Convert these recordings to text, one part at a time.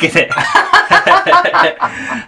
けで。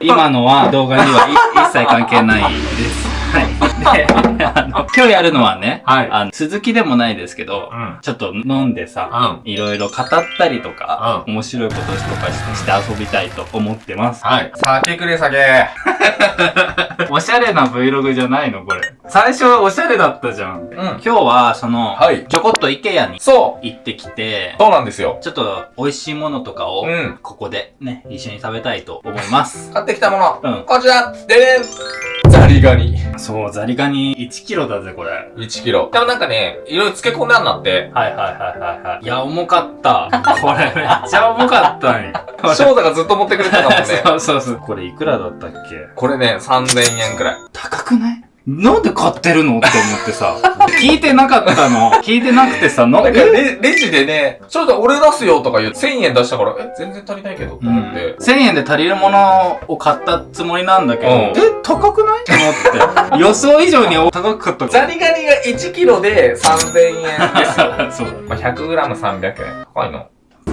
今のは動画には一切関係ないです。はい。で、あの、今日やるのはね、はいあの、続きでもないですけど、うんちょっと飲んでさ、うん。いろいろ語ったりとか、う面白いこととかしてして遊びたいと思ってます。はい。酒くれ酒。おしゃれな Vlog じゃないのこれ。最初おしゃれだったじゃん。うん。今日は、その、はいちょこっと IKEA にそう。行ってきて、そうなんですよ。ちょっと美味しいものとかを、うんここでね、一緒に食べたいと思います。買ってきたもの。うんこちら。ででん。ザリガニ。そう、ザリガニ1キロだぜ、これ。1キロ。でもなんかね、いろいろ漬け込んであんなって。はいはいはいはいはい。いや、重かった。これめっちゃ重かったんよ。翔太がずっと持ってくれてたもんね。そうそうそう。これいくらだったっけ？これね、3000円くらい。高くない？なんで買ってるのって思ってさ。聞いてなかったの。聞いてなくてさ、ななんかレレジでね、翔太俺出すよとか言う1000円出したから、え、全然足りないけど、とうん思って。1000円で足りるものを買ったつもりなんだけど、うんえ、高くない？と思って。予想以上に高かったザリガニが1キロで3000円ですよ。そう。まあ、100g300 円。高いの？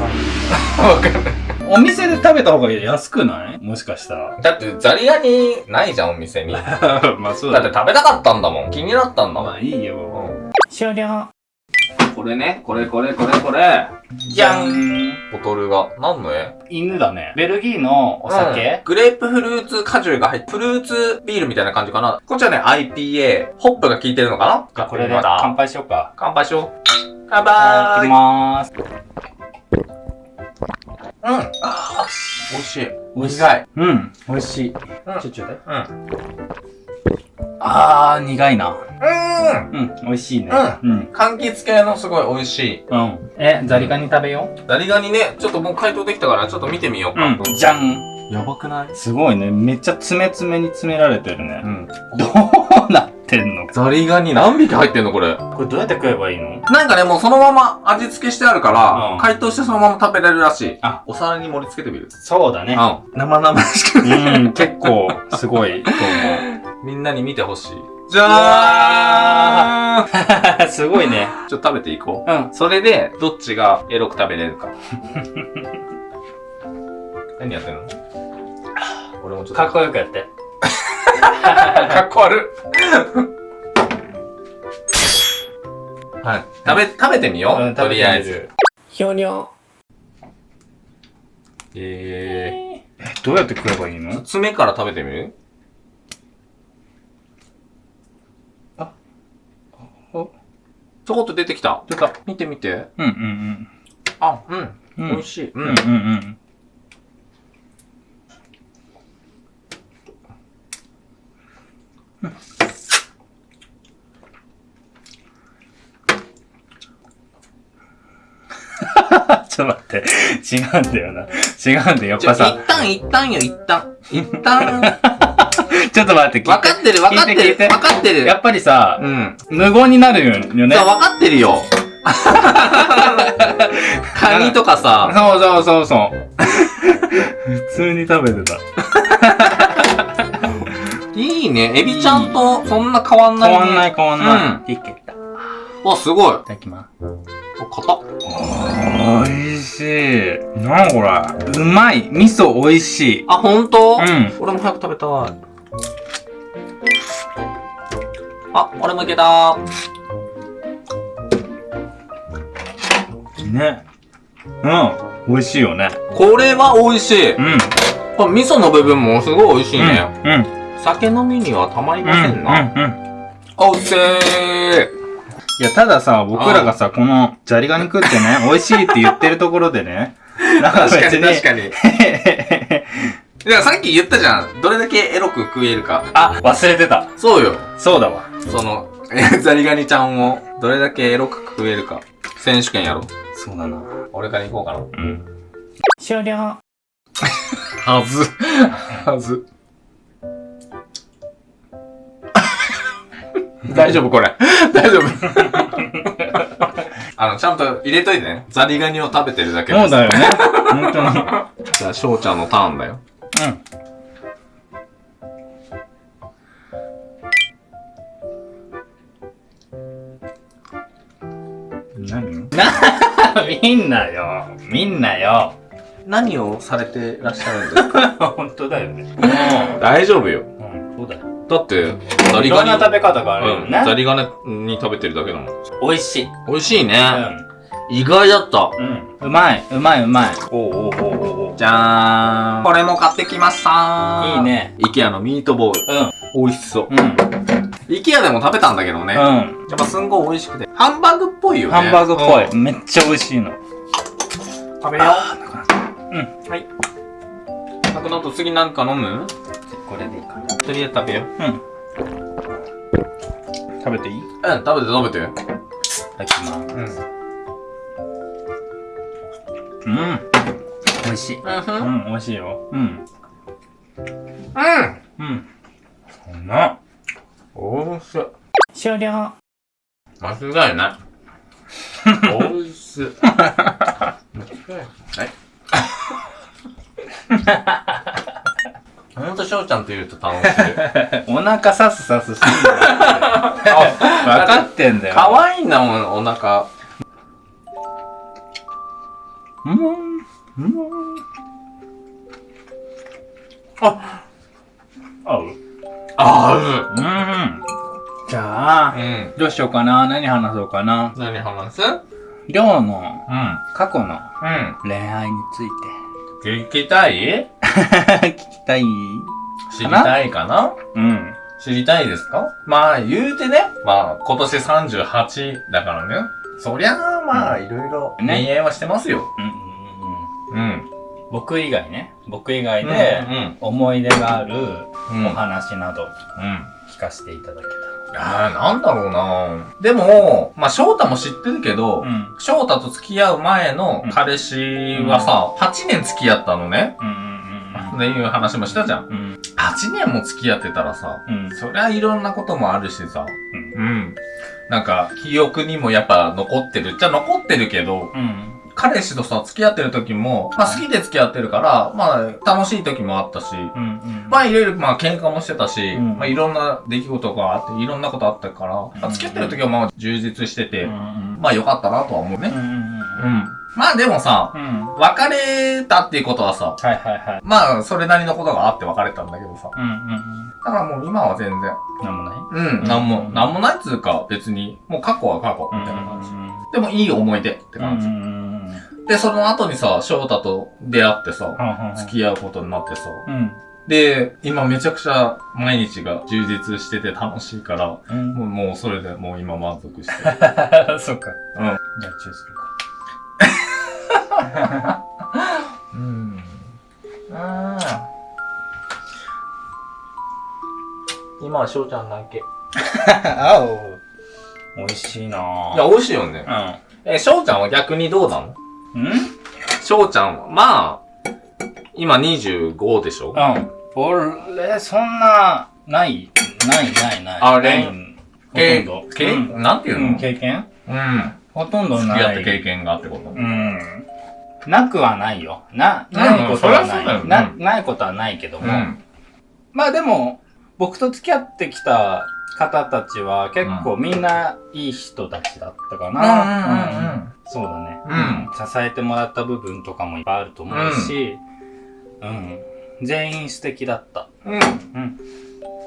わかんない。お店で食べた方が安くない？もしかしたら。だってザリガニないじゃん、お店に。だ まあそうって食べたかったんだもん。気になったんだもん。まあいいよ。うん終了。これね、これこれこれこれ。じゃんボトルが。何の絵？犬だね。ベルギーのお酒、うんグレープフルーツ果汁が入って、フルーツビールみたいな感じかな。こっちはね、IPA。ホップが効いてるのかな？これでまた乾杯しようか。乾杯しよう。乾いただき。まーす。あー、美味しい。美味しい。うん、美味しい。うんちょちょだい。うん。あー、苦いな。うん。うん、美味しいね。ううん。柑橘系のすごい美味しい。うん。え、ザリガニ食べよザリガニね、ちょっともう解凍できたから、ちょっと見てみようう。か。うん。じゃん。やばくない？すごいね。めっちゃ詰め詰めに詰められてるね。ん。どうなってんのザリガニ何匹入ってんのこれ？これどうやって食えばいいの？なんかね、もうそのまま味付けしてあるから、うん解凍してそのまま食べれるらしい。あ、お皿に盛り付けてみる。そうだね。うん。生々しく。うん、結構、すごいと思 みんなに見てほしい。じう。ゃーんすごいね。ちょっと食べていこう。うん。それで、どっちがエロく食べれるか。何やってんの？俺もちょっと。かっこよくやって。かっこ悪い。はい。食べ、食べてみよう。うんとりあえず。。ひょにょ。えー。え、どうやって食えばいいの？爪から食べてみる？あ。おちょこっと出てきた。出た。見て見て。うんうんあ、うん。うん。うん。美味しい。うんうんうん。ちょっと待って。違うんだよな。違うんだよ。やっぱさ。一旦、一旦よ、一旦。一旦。ちょっと待って。分かってる、分かってる。分かってる。やっぱりさう、ん。無言になるよね。そう、分かってるよ。カニとかさ、そうそうそうそう。普通に食べてた。いいね。エビちゃんとそんな変わんない、ね。変わんない変わんない。いけた。いわ、すごい。ただきます。お、硬っ。おいしい。なにこれ。うまい。味噌おいしい。あ、ほんとうん。俺も早く食べたい。あ、俺もいけた。ね。うん。美味しいよね。これは美味しい。うん。これ味噌の部分もすごい美味しいね。うん。うん。酒飲みにはたまりませんな。うん。うん。おいしい。いや、たださ、僕らがさ、この、ジャリガニ食ってね、美味しいって言ってるところでね、なんか別に、かに。いや、さっき言ったじゃん。どれだけエロく食えるか。あ、忘れてた。そうよ。そうだわ。その、えザリガニちゃんをどれだけエロく食えるか。選手権やろう。そうだな。俺から行こうかな。うん。終了。はず。はず。大丈夫これ。大丈夫。あの、ちゃんと入れといてね。ザリガニを食べてるだけです。そうだよね。本当に。じゃあ、翔ちゃんのターンだよ。うん。何？な、みんなよ。みんなよ。何をされてらっしゃるんですか？本当だよね。大丈夫よ。うん、そうだよ。だって、ザいろんな食べ方があるようん、ね。ザリガニに食べてるだけだもん。美味しい。美味しいね。う意外だった。ん。うん。うまい、うまいうまい。おうおうおうおうおうじゃーん。これも買ってきましたいい。ね。イケアのミートボール。うん。美味しそう。うん。イケアでも食べたんだけどね。うん。やっぱすんごい美味しくて。ハンバーグっぽいよね。ハンバーグっぽうんい。めっちゃ美味しいの。食べようん。う。はい。なくなと次なんか飲む？これでいいかな。とりあえず食べよう。うん。食べていい？いうん、食べて食べて。ただきます。うん。うん。美味しい。う。うんん、美味しいよ。うん。うん。うん。そんな。おいしい。終了。間違いない。おいしい。はい。ほんと、翔ちゃんといると楽しい。お腹さすさすしてんだよ。分かってんだよ。かわいいんだもん、お腹。うん。うん。あ合うあうん。じゃあ、る。うん。どうしようかな？何話そうかな？何話す？りょうのうん。過去のうん。恋愛につい聞きたい？て聞きたい？知りたいかな？うん。知りたいですか？まあ、言うてね。まあ、今年38だからね。そりゃあ、まあ、いろいろね恋愛はしてますよ。うんうんうんうん。うん。僕以外ね。僕以外でうん。思い出があるうん。お話などうん。聞かせていただけいやー、なんだろうなでも、まあ、翔太も知ってるけど。翔太と付き合う前の彼氏はさ、8年付き合ったのね。うんうんっていう話もしたじゃん。うんうん。8年も付き合ってたらさ、うん。そりゃいろんなこともあるしさ、うん。なんか、記憶にもやっぱ残ってる。じゃ残ってるけど、うん。彼氏とさ、付き合ってる時も、まあ好きで付き合ってるから、まあ楽しい時もあったし、うんうん。まあいろいろまあ喧嘩もしてたし、うんまあいろんな出来事があって、いろんなことあったから、まあ付き合ってる時はまあ充実してて、うんうんまあ良かったなとは思うね。うんうんうんうん。まあでもさ、うん。別れたっていうことはさ、はいはいはい。まあそれなりのことがあって別れたんだけどさ、うんうんうん。だからもう今は全然、なんもない？うん、なんも、なんもないっつうか別に、もう過去は過去みたいな感じ。でもいい思い出って感じ。うんうんうんで、その後にさ、翔太と出会ってさ、うん。付き合うことになってさ、うん。で、今めちゃくちゃ毎日が充実してて楽しいから、うん。もうもうそれでもう今満足してる。そっか。うん。じゃあチューするか。うん。今は翔ちゃんだけ。いあお。美味しいなぁ。や、美味しいよね。うえ、翔ちゃんは逆にどうなの？ん。ん？翔ちゃんは、まあ、今25でしょ？うん。俺、そんな、ない、ない、ない、ない。あれ？ないほとんど。けうんなんていうの？うん、経験？うん。ほとんどない。付き合った経験がってこと？うん。なくはないよ。な、うんないことはない。な、ないことはないけども。うん。まあでも、僕と付き合ってきた方たちは結構みんないい人たちだったかな。うんそうだね、うん支えてもらった部分とかもいっぱいあると思うし、うん。全員素敵だった。うん。うん。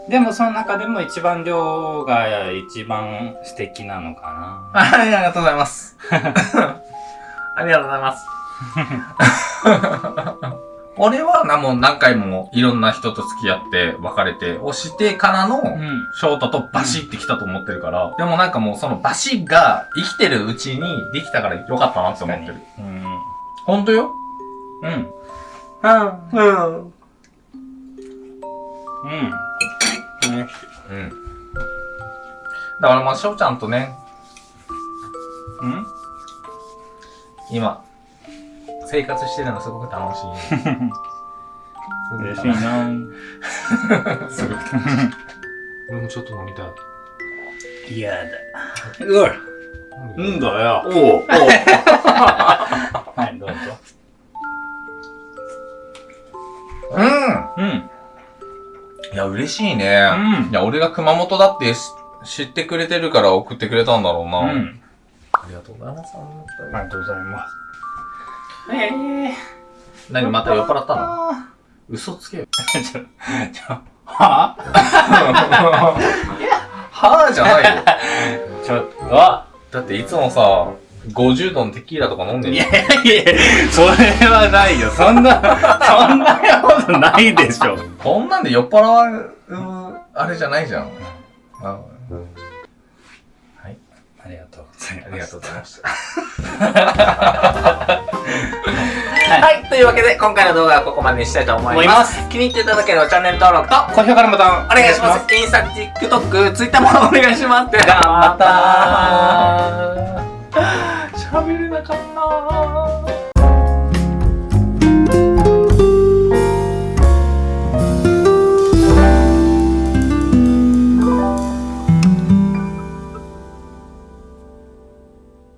でもその中でも一番量が一番素敵なのかはい、ありがとうございます。ありがとうございます。俺はな、もう何回もいろんな人と付き合って別れて、をしてからの。翔太とバシってきたと思ってるから、でもなんかもうそのバシが生きてるうちにできたからよかったなって思ってる。うん。ほんとよ？うん。うん。うん。うん。ねうん。だからまあ、翔ちゃんとね、うん今、生活してるのすごく楽しい。嬉しいな すごく楽しい。俺もちょっと飲みたい。嫌だ。うわんだよ。おうおう はい、どうぞ。うんうん。いや、嬉しいね。うんいや、俺が熊本だってし知ってくれてるから送ってくれたんだろうな。うん。ありがとうございます。ありがとうございます。ええ何また酔っ払ったの？嘘つけよ。ちょ、ちょ、は はぁじゃないよ。ぁちょっと、だっていつもさ、50度のテキーラとか飲んでるいやいや、それはないよ。そんな、そんなことないでしょ。こんなんで酔っ払う、あれじゃないじゃん。あありがとうござい。ありがとうございました。はい、というわけで今回の動画はここまでにしたいと思います。気に入っていただければチャンネル登録と高評価のボタンお願いします。インスタ、TikTok、Twitter もお願いします。頑張ったー。喋れなかったー。